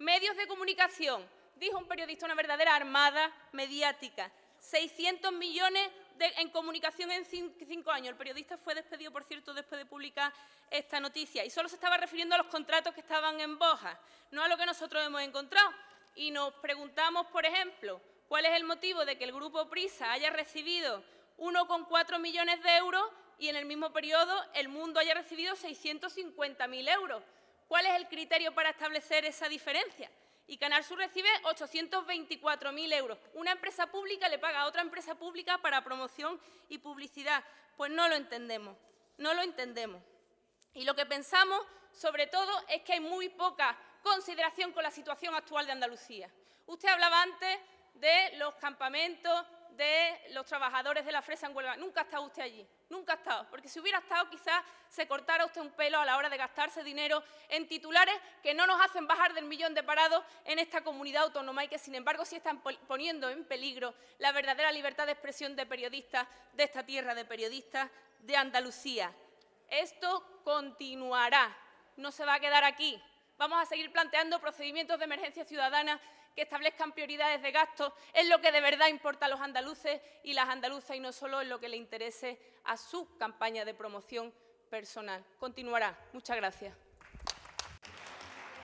Medios de comunicación, dijo un periodista, una verdadera armada mediática. 600 millones en comunicación en cinco años. El periodista fue despedido, por cierto, después de publicar esta noticia. Y solo se estaba refiriendo a los contratos que estaban en Boja, no a lo que nosotros hemos encontrado. Y nos preguntamos, por ejemplo, cuál es el motivo de que el Grupo Prisa haya recibido 1,4 millones de euros y en el mismo periodo el mundo haya recibido 650.000 euros. ¿Cuál es el criterio para establecer esa diferencia? y Canal Sur recibe 824.000 euros. Una empresa pública le paga a otra empresa pública para promoción y publicidad. Pues no lo entendemos, no lo entendemos. Y lo que pensamos, sobre todo, es que hay muy poca consideración con la situación actual de Andalucía. Usted hablaba antes de los campamentos, de los trabajadores de la fresa en Huelva. Nunca ha estado usted allí, nunca ha estado, porque si hubiera estado quizás se cortara usted un pelo a la hora de gastarse dinero en titulares que no nos hacen bajar del millón de parados en esta comunidad autónoma y que sin embargo sí están poniendo en peligro la verdadera libertad de expresión de periodistas de esta tierra, de periodistas de Andalucía. Esto continuará, no se va a quedar aquí. Vamos a seguir planteando procedimientos de emergencia ciudadana que establezcan prioridades de gasto en lo que de verdad importa a los andaluces y las andaluzas y no solo en lo que le interese a su campaña de promoción personal. Continuará. Muchas gracias.